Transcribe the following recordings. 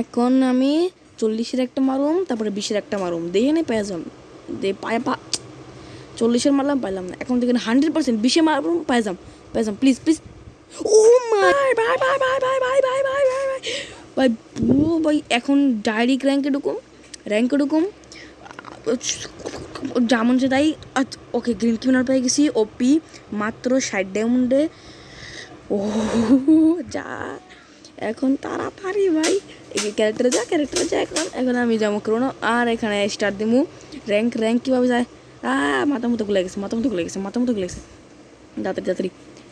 এখন আমি চল্লিশের একটা মারুম, তারপরে বিশের একটা মারুম। দেখে নেই পেয়ে যাম দে পায়ে পা চল্লিশের মারলাম, পাইলাম না। এখন দেখেন হান্ড্রেড পার্সেন্ট বিশে মারুম পাই যাম পাই যাম please please oh my bye bye bye bye bye bye bye bye bye ভাই, পুরো, ভাই, এখন ডাইরেক্ট র্যাঙ্কে ঢুকুম। র্যাঙ্কে ঢুকুম। যেমন সে তাই ওকে গ্রিন কিনার পেয়ে গেছি। ওপি মাত্র ষাট ডায়মন্ডে ও, যা। এখন তাড়াতাড়ি ভাই। ক্যারেক্টারে যা ক্যারেক্টারে যা এখন এখন আমি যাব করোনা। আর এখানে স্টার দিমু। র্যাঙ্ক র্যাঙ্ক কীভাবে যায়? আ, মাথা মতো গুলে গেছে, মাথা মতো গুলে গেছে, মাথা মতো গুলে গেছে। তাড়াতাড়ি তাড়াতাড়ি।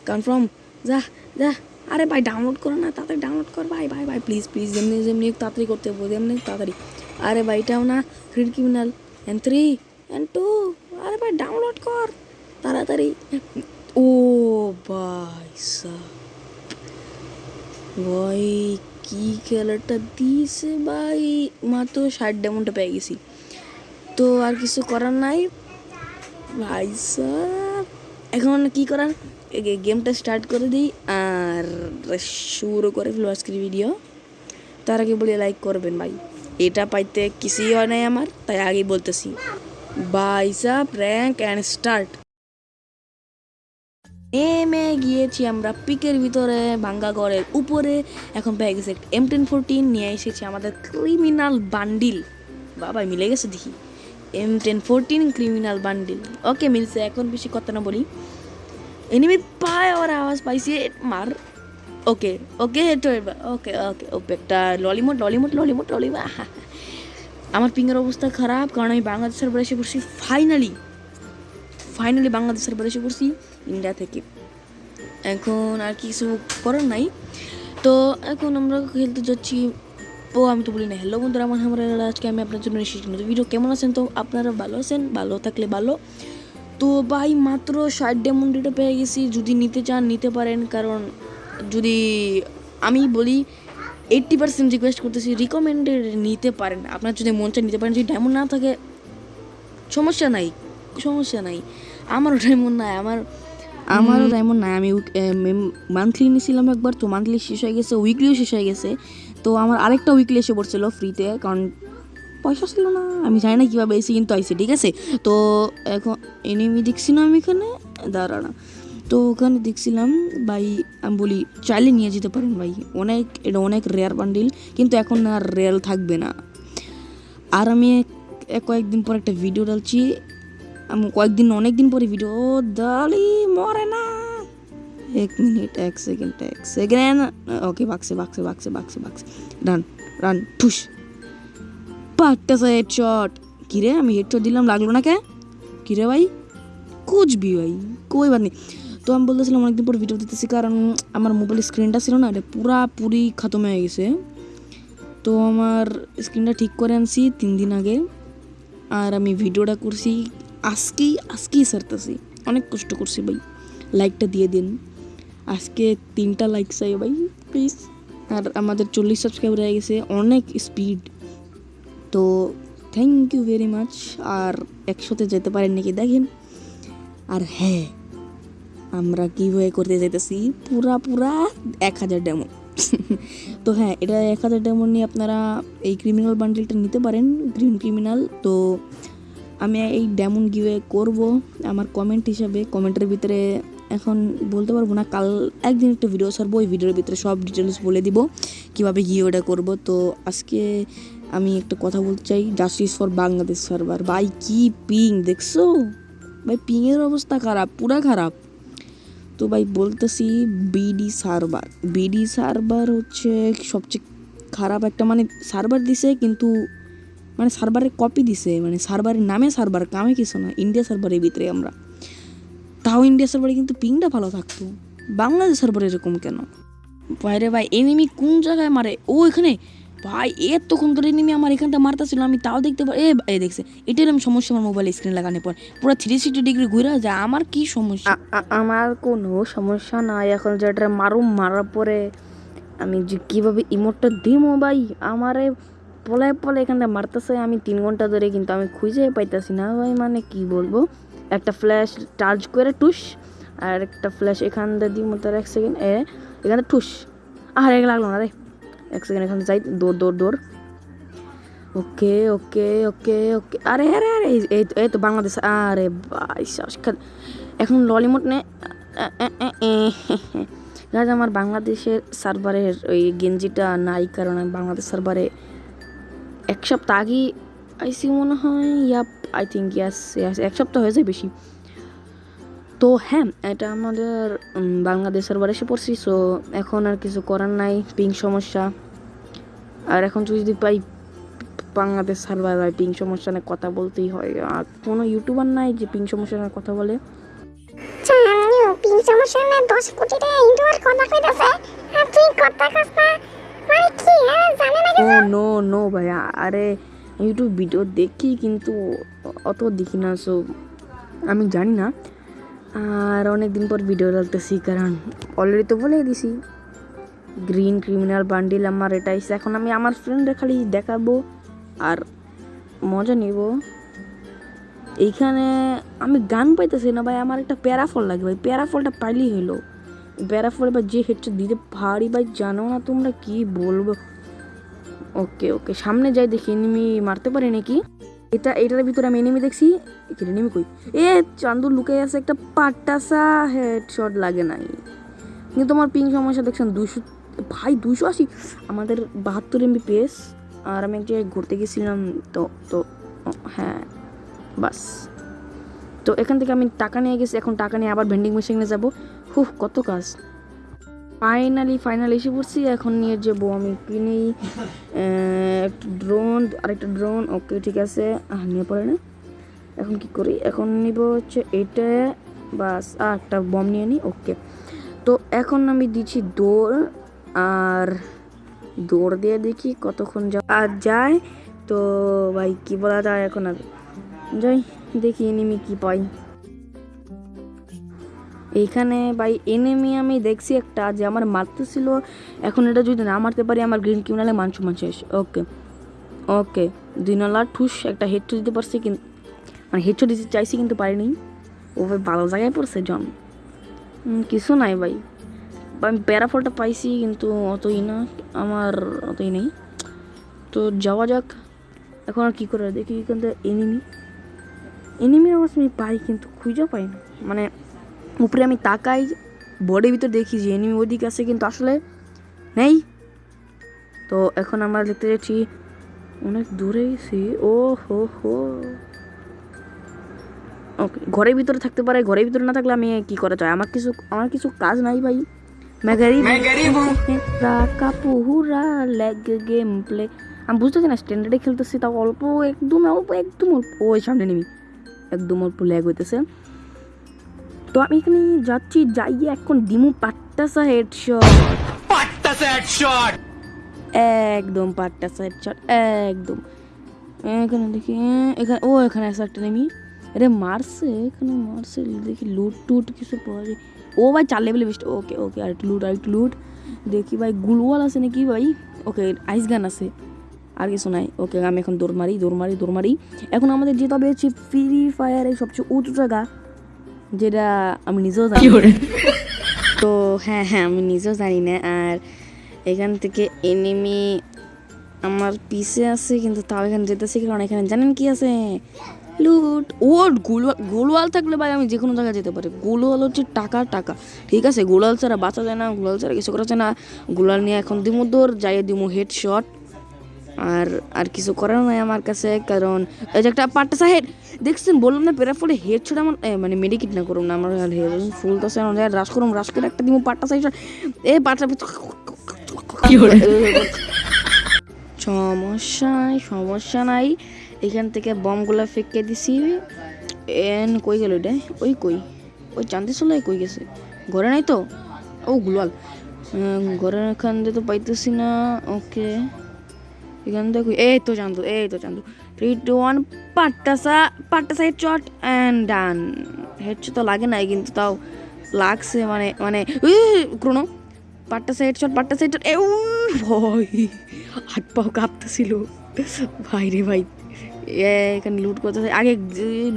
কনফার্ম যা যা। আরে ভাই ডাউনলোড করো না, তাড়াতাড়ি ডাউনলোড কর। ভাই ভাই ভাই প্লিজ প্লিজ যেমনি যেমনি তাড়াতাড়ি করতে হবে, যেমনি তাড়াতাড়ি। আরে ভাই, এটাও না green criminal N three and two আরে ভাই ডাউনলোড কর। তাড়াতাড়ি। ও ভাই, সাহ। ভাই, কি খেলাটা দিয়েছে ভাই? মাত্র ষাট ডেমনটা পেয়ে গেছি। তো আর কিছু করার নাই? ভাই এখন কি করার? গেমটা স্টার্ট করে দিই আর শুরু করে ফেলো আজকের ভিডিও তার আগে বলে লাইক করবেন ভাই। এটা পাইতে কিছুই হয় নাই আমার, তাই আগেই বলতেছি। বাই সাহ র্যাঙ্ক অ্যান্ড স্টার্ট নেমে গিয়েছি আমরা পিকের ভিতরে, ভাঙ্গা ঘরের উপরে। এখন পেয়ে গেছে এম টেন ফোরটিন নিয়ে এসেছি আমাদের ক্রিমিনাল বান্ডিল বাবা মিলে গেছে দেখি। M ten fourteen criminal bundle okay মিলছে, এখন বেশি কথা না বলি। এনিমি পায়, ওর আওয়াজ পাইছি, মার। ওকে ওকে তো ওকে ওকে ওকে একটা ললিমোট ললিমোট ললিমোট ললিমোট আমার পিঙ্গের অবস্থা খারাপ, কারণ আমি বাংলাদেশের বলে এসে পড়ছি ফাইনালি ফাইনালি বাংলাদেশের বলে এসে পড়ছি। ইন্ডিয়া থেকে। এখন আর কিছু করার নাই। তো এখন আমরা খেলতে যাচ্ছি। ও, আমি তো বলি না হ্যালো বন্ধুরা, আমার আমরা আজকে আমি আপনার জন্য এসেছি নতুন ভিডিও কেমন আছেন? তো আপনারা ভালো আছেন? ভালো থাকলে ভালো। তো ভাই, মাত্র ষাট ডেমন্ডিটা পেয়ে গেছি। যদি নিতে চান, নিতে পারেন। কারণ যদি আমি বলি এইট্টি পার্সেন্ট রিকোয়েস্ট করতেছি রিকমেন্ডেড নিতে পারেন। আপনার যদি মন চায়, নিতে পারেন। যদি ডায়মন্ড না থাকে, সমস্যা নাই। সমস্যা নাই। আমারও ডায়মন্ড নাই আমার আমারও ডায়মন্ড নাই। আমি মান্থলি নিয়েছিলাম একবার তো মান্থলি শেষ হয়ে গেছে উইকলিও শেষ হয়ে গেছে। তো আমার আরেকটা উইকলি এসে পড়ছিল ফ্রিতে কারণ পয়সা ছিল না। আমি জানি না কীভাবে এসে কিন্তু আইসি ঠিক আছে? তো এখন এনিমি দেখছি না আমি এখানে দাঁড়া না তো ওখানে দেখছিলাম ভাই আমি বলি চাইলে নিয়ে যেতে পারেন ভাই। অনেক এটা অনেক রেয়ার বান্ডিল কিন্তু এখন আর রেয়ার থাকবে না। আর আমি কয়েকদিন পর একটা ভিডিও ডালছি আমি কয়েকদিন অনেক দিন পরে ভিডিও ও দালি মরে না। এক মিনিট এক সেকেন্ড এক সেকেন্ড ওকে বাক্সে বাক্সে বাক্সে বাক্সে বাক্সে। রান রান ঠুস পাট্টাছে হেডশট কিরে, আমি হেডশট দিলাম, লাগল না কে কিরে ভাই? কুচবি ভাই, কই বাদ নেই। তো আমি বলতেছিলাম, অনেকদিন পর ভিডিও দিতেছি, কারণ আমার মোবাইল স্ক্রিনটা ছিল না, এটা পুরাপুরি খতম হয়ে গেছে। তো আমার স্ক্রিনটা ঠিক করে আনছি তিন দিন আগে। আর আমি ভিডিওটা করছি আজকেই আজকেই সারতেছি অনেক কষ্ট করছি ভাই। লাইকটা দিয়ে দিন। আজকে তিনটা লাইক চাই ভাই প্লিজ আর আমাদের চল্লিশ সাবস্ক্রাইবার হয়ে গেছে, অনেক স্পিড তো থ্যাংক ইউ ভেরি মাচ আর একসাথে যেতে পারেন নাকি দেখেন। আর হ্যাঁ আমরা কীভাবে করতে যেতেছি পুরা পুরা এক হাজার ডেমো তো হ্যাঁ এটা এক হাজার ডেমো নিয়ে আপনারা এই ক্রিমিনাল বান্ডেলটা নিতে পারেন গ্রিন ক্রিমিনাল তো আমি এই ডেমন গিয়ে করব। আমার কমেন্ট হিসাবে কমেন্টের ভিতরে এখন বলতে পারব না, কাল একদিন একটা ভিডিও ছাড়বো, ওই ভিডিওর ভিতরে সব ডিটেলস বলে দিব, কীভাবে গিয়ে ওটা করব। তো আজকে আমি একটা কথা বলতে চাই জাস্টিস ফর বাংলাদেশ সার্ভার ভাই, কি পিং দেখছ? ভাই পিংয়ের অবস্থা খারাপ, পুরা খারাপ। তো ভাই, বলতেছি বিডি সার্ভার বিডি সার্ভার হচ্ছে সবচেয়ে খারাপ একটা মানে সার্ভার দিছে, কিন্তু মানে সার্ভারের কপি দিছে মানে সার্ভারের নামে সার্ভার, কামে কিছু না ইন্ডিয়া সার্ভারের ভিতরে আমরা। তাও ইন্ডিয়া সার্ভারে কিন্তু পিংটা ভালো থাকতো। বাংলাদেশ সার্ভারে এরকম কেন? বাইরে ভাই এনিমি কোন জায়গায় মারে? ও এখানে, ভাই, এতক্ষণ ধরে এনিমি আমার এখানটা মারতেছিল, আমি তাও দেখতে পারি এ দেখছে, এটাই আমি সমস্যা আমার মোবাইল স্ক্রিন লাগানোর পর। পুরো থ্রি সিক্সটি ডিগ্রি ঘুরে যায়, আমার কি সমস্যা? আমার কোনো সমস্যা নাই, এখন যেটা মারুম, মারার পরে আমি যে কীভাবে ইমোটটা দিমো ভাই? আমারে পলায় পলায় এখানটা মারতেছে, আমি তিন ঘণ্টা ধরে কিন্তু আমি খুঁজে পাইতেছি না ভাই মানে কি বলব? একটা ফ্ল্যাশ চার্জ করে টুস, আর একটা ফ্ল্যাশ এখান দিয়ে মতো এক সেকেন্ড এ, এখানে টুস। আর এক লাগল না রে। এক সেকেন্ড এখানে যাই, দৌড় দৌড় দৌড়। ওকে ওকে ওকে ওকে। আরে আরে আরে, এই- তো বাংলাদেশ, আরে ভাই এখন ললিমুট নে আমার বাংলাদেশের সার্ভারের ওই গেঞ্জিটা নাই, কারণ বাংলাদেশ সার্ভারে এক সপ্তাহ আগেই আইসি মনে হয়, yep I think yes yes এক সপ্তাহ হয়ে যায় বেশি। তো হ্যাঁ এটা আমাদের বাংলাদেশ সার্ভারে এসে পড়ছি সো এখন আর কিছু করার নাই পিং সমস্যা। আর এখন তুই যদি পাই, বাংলাদেশ সার্ভার হয় পিং সমস্যা নিয়ে কথা বলতেই হয়। আর কোনো ইউটিউবার নাই যে পিং সমস্যা নিয়ে কথা বলে। সমস্যা না দশ কোটি টাকা ইন্ডোর কথা কইতাছে। আর তুই কথা না মানে কি ও নো নো ভাইয়া। আরে ইউটিউব ভিডিও দেখি কিন্তু অত দেখি না সো আমি জানি না। আর অনেক দিন পর ভিডিও ডালতেছি কারণ অলরেডি তো বলে দিছি। গ্রিন ক্রিমিনাল বান্ডিল আমার এটা এসে এখন আমি আমার ফ্রেন্ডে খালি দেখাবো আর মজা নিব। এইখানে আমি গান পাইতেছি না ভাই। আমার একটা প্যারাফল লাগে ভাই। প্যারাফলটা পাইলেই হলো প্যারাফল বা যে হেডটা দিতে ভারী ভাই জানো না তোমরা কি বলব? ওকে ওকে সামনে যাই দেখি এনিমি মারতে পারে নাকি? এটা, এটার ভিতরে আমি এনিমি দেখছি। এনিমি কই? এ, চান্দু লুকে আছে একটা পাট্টাসা হেডশট লাগে নাই। কিন্তু তোমার পিং সমস্যা দেখছেন দুশো ভাই দুশো আশি? আমাদের বাহাত্তর এমবি পেস আর আমি এক জায়গায় ঘুরতে গেছিলাম, তো তো হ্যাঁ বাস। তো এখান থেকে আমি টাকা নিয়ে গেছি, এখন টাকা নিয়ে আবার ভেন্ডিং মেশিনে যাব। হুহ, কত কাজ। ফাইনালি ফাইনালি এসে পড়ছি। এখন নিয়ে যাব আমি কিনি একটা ড্রোন আরেকটা ড্রোন ওকে ঠিক আছে। নিয়ে পড়ে না। এখন কি করি? এখন নিব হচ্ছে এটা, বাস, আর একটা বম নিয়ে নিই ওকে তো এখন আমি দিচ্ছি দৌড়, আর দৌড় দিয়ে দেখি কতক্ষণ আর যায়। তো ভাই, কি বলা যায় এখন আর? যাই, দেখি এনিমি কি পাই এইখানে ভাই এনেমি আমি দেখছি একটা যে আমার মারতে ছিল। এখন এটা যদি না মারতে পারি, আমার গ্রিন কিউনালে মাংস মাংস শেষ ওকে ওকে দুই নলা ঠুস, একটা হেডশট দিতে পারছি কিন্তু মানে হেডশট দিতে চাইছি কিন্তু পারিনি। ও ভাই ভালো জায়গায় পড়ছে, জন। কিছু নাই ভাই। আমি প্যারাফলটা পাইছি কিন্তু অতই না, আমার অতই নেই। তো যাওয়া যাক। এখন আর কী করে দেখি কিন্তু এনিমি এনিমির আওয়াজ আমি পাই কিন্তু খুঁজেও পাই না। মানে উপরে আমি তাকাই বডির ভিতর দেখি যে এনিমি ওদিকে আছে কিন্তু আসলে নেই তো এখন আমরা দেখতে যাচ্ছি অনেক দূরে গেছি ও হো হো ওকে ঘরের ভিতরে থাকতে পারে ঘরের ভিতরে না থাকলে আমি কি করা যায় আমার কিছু আমার কিছু কাজ নাই ভাই मैं गरीब मैं गरीब हूँ का পুহুরা লেগ গেম প্লে আমি বুঝতেছি না স্ট্যান্ডার্ডে খেলতেছি তাও অল্প একদম অল্প একদম অল্প ওই সামনে নেমি একদম অল্প ল্যাগ হইতেছে তো আমি এখানে যাচ্ছি যাই এখন ডিমু পাট্টাসা হেডশট Patta headshot! একদম পাট্টাসা হেডশট একদম। এখানে দেখি এখানে ও এখানে আছে একটা নেমি। আরে মারছে এখানে মারছে দেখি লুট টুট কিছু পাওয়া যায়। ও ভাই চার লেভেলে বেস্ট ওকে ওকে আর একটু লুট আর একটু লুট দেখি ভাই গুলওয়াল আছে নাকি ভাই? ওকে আইস গান আছে। আর কিছু নাই। ওকে আমি এখন দৌড় মারি দৌড় মারি দৌড় মারি। এখন আমাদের যেতে হবে হচ্ছে ফ্রি ফায়ারের সবচেয়ে উঁচু জায়গা। যেটা আমি নিজেও জানি তো হ্যাঁ হ্যাঁ আমি নিজেও জানি না। আর এখান থেকে এনিমি আমার পিছে আছে কিন্তু তাও এখানে যেতেছি কারণ এখানে জানেন কি আছে? লুট। ও গোলওয়াল গোলওয়াল থাকলে ভাই আমি যে কোনো জায়গায় যেতে পারি। গোলওয়াল হচ্ছে টাকা টাকা। ঠিক আছে গোলাল ছাড়া বাঁচা যায় না গোলাল ছাড়া কিছু করা যায় না। গোলাল নিয়ে এখন দিমু দৌড় যাই দিমু হেড শট আর আর কিছু করার নাই আমার কাছে কারণ এই যে একটা পাট্টা সাহেব দেখছেন বললাম না পেরা ফলে হেড ছড়া আমার মানে মেডিকেট না করুন না আমার হেড ফুল তো সে রাস করুন রাস করে একটা দিমু পাট্টা সাহেব এ পাট্টা সমস্যা নাই সমস্যা নাই এখান থেকে বমগুলো ফেঁকে দিছি এন কই গেল এটা? ওই কই? ওই চান্দি সোলাই কই গেছে? ঘরে নাই তো? ও গুলাল। ঘরের এখান দিয়ে তো পাইতেছি না ওকে। এখান থেকে এই তো চান্দু এই তো চান্দু থ্রি টু ওয়ান পাট্টাসা পাট্টাসা head shot and done head তো লাগে নাই কিন্তু তাও লাগছে মানে মানে ক্রোনো পাট্টাসা হেড শট পাট্টাসা হেড শট এ ভয় হাত পাও কাঁপতেছিল ভাই রে ভাই এখানে লুট করতেছে। আগে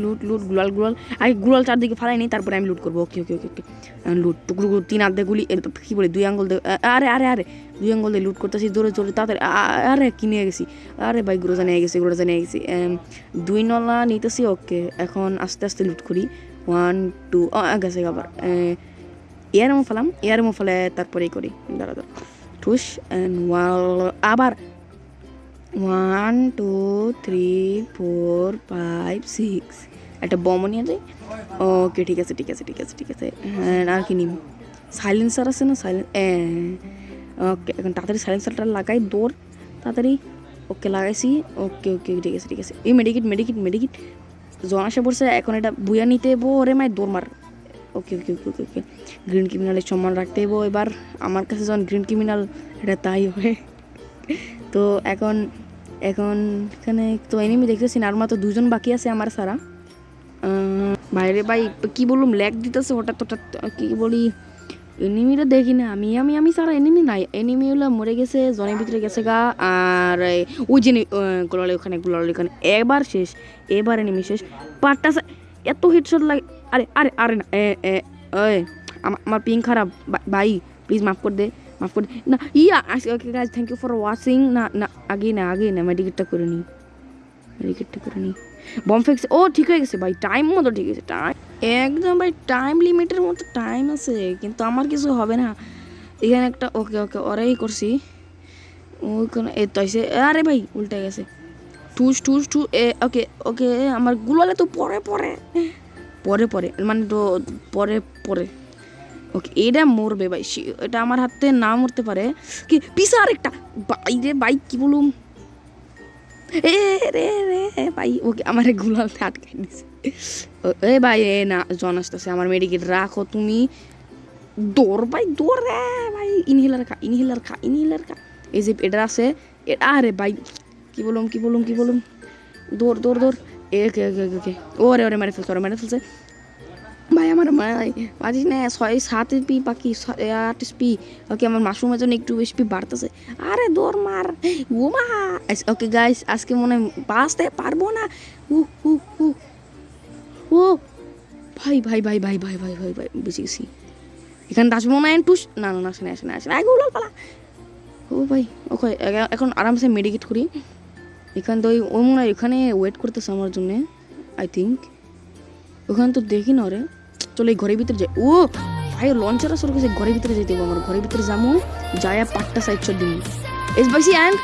লুট লুট গুলাল গুলাল। আগে গুলাল চারদিকে ফালাই নি তারপরে আমি লুট করব। ওকে ওকে ওকে ওকে লুট টুকরো তিন দিয়ে গুলি কি বলে, দুই আঙ্গুল আরে আরে আরে, দুই আঙ্গুল দিয়ে লুট করতেছি জোরে জোরে তাড়াতাড়ি আরে কিনে গেছি? আরে ভাই, গ্রোজা নিয়ে গেছি, গ্রোজা নিয়ে গেছি। দুই নলা নিতেছি ওকে এখন আস্তে আস্তে লুট করি। ওয়ান টু গেছে আবার। এয়ার মো ফেলাম এয়ার মো ফেলে তারপরেই করি। দাঁড়া দাঁড়া। ঠুস অ্যান্ড ওয়াল আবার one two three four five six একটা বমও নিয়ে যাই। ওকে ঠিক আছে ঠিক আছে ঠিক আছে ঠিক আছে। হ্যাঁ আর কি নিম সাইলেন্সার আছে না? সাইলেন্স ওকে এখন তাড়াতাড়ি সাইলেন্সারটা লাগাই, দৌড়, তাড়াতাড়ি। ওকে লাগাইছি। ওকে ওকে ঠিক আছে ঠিক আছে। এই মেডিকিট মেডিকিট মেডিকিট জন আসে পড়ছে, এখন এটা বুয়া নিতে এবো ওরে মায় দৌড় মার। ওকে ওকে ওকে ওকে ওকে গ্রিন ক্রিমিনালের সম্মান রাখতে এবো এবার। আমার কাছে যখন গ্রিন ক্রিমিনাল এটা তাই হবে তো এখন এখন এখানে তো এনিমি দেখতেছি না, আর মাত্র দুজন বাকি আছে আমার সারা। বাইরে ভাই, কি বলুম ল্যাগ দিতেছে হঠাৎ হঠাৎ কি বলি, এনিমিটা দেখি না। আমি আমি আমি সারা এনিমি নাই। এনিমি হলো মরে গেছে জনের ভিতরে গেছে গা, আর ওই যে গোলালে ওখানে গোলালে ওখানে। এবার শেষ, এবার এনিমি শেষ। পাটটা এত হেডশট লাগে। আরে আরে আরে না, এ এ আমার পিং খারাপ। ভাই প্লিজ মাফ করে দে। মাফ না yeah okay guys thank you for watching না না আগে না আগে না মেডিকেটটা করে নিই মেডিকেটটা করে নিই বম ফেক্স ও ঠিক হয়ে গেছে, ভাই. টাইম মতো ঠিক আছে টাইম একদম, ভাই টাইম লিমিটের মতো টাইম আছে, কিন্তু আমার কিছু হবে না। এখানে একটা ওকে ওকে ওরাই করছি। ওইখানে এ তো এসে আরে, ভাই, উল্টে গেছে। ঠুস ঠুস ঠু এ ওকে ওকে আমার গুলালে তো পরে পরে। পরে পরে মানে তো পরে পরে। ওকে এটা মরবে ভাই এটা আমার হাতে না মরতে পারে। কি পিসা আরেকটা। ভাই রে ভাই, কি বলুম? এ রে রে ভাই, ওকে আমার গুলালতে আটকাই দিছে। এ ভাই, এ না, জন আসতেছে আমার মেডিকেট, রাখো তুমি। দৌড় ভাই, দৌড় রে ভাই। ইনহেলার খা ইনহেলার খা ইনহেলার খা। এই যে এটা আছে, এ- আরে ভাই, কি বলুম কি বলুম কি বলুম? দৌড় দৌড় দৌড়। এ কে কে কে কে ওরে ওরে, মেরে ফেলছে, ওরে, মেরে ফেলছে। ভাই আমার পারিস না ছয় সাত পি পাখি ছ- এ, আট পি ওকে আমার মাশরুমের জন্য একটু বেশি পি বাড়তেছে। আরে দৌড় মার। ও মা। ওকে গাইস আজকে মনে হয় বাঁচতে পারব না। উ উ উ ও ভাই ভাই ভাই ভাই ভাই ভাই ভাই ভাই বেঁচে গেছি। এখানে আসব না টুস না না আসে না আসে না আসে না। উলাল পালা। ও ভাই ওকে এখন আরামসে মেডিকেট করি। এখান তো ওই মনে হয় এখানে ওয়েট করতেছে আমার জন্যে আই থিঙ্ক ওখানে তো দেখি না রে চলো এই ঘরের ভিতরে যাই ও, ভাই লঞ্চার আসর গেছে ঘরের ভিতরে যেতে হবে আমার। ঘরের ভিতরে যাব যায়া পাটটা সাইড শট দিন এস bye see and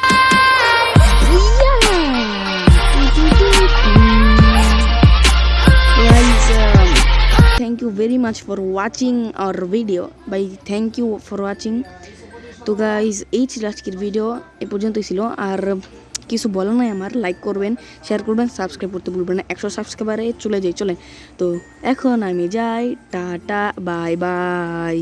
thank you very much for watching our video bye thank you for watching তো গাইজ এই ছিল আজকের ভিডিও এ পর্যন্তই ছিল। আর কিছু বলা নাই আমার লাইক করবেন শেয়ার করবেন সাবস্ক্রাইব করতে ভুলবেন না, একশো সাবস্ক্রাইবারে চলে যাই চলে তো এখন আমি যাই, টাটা বাই বাই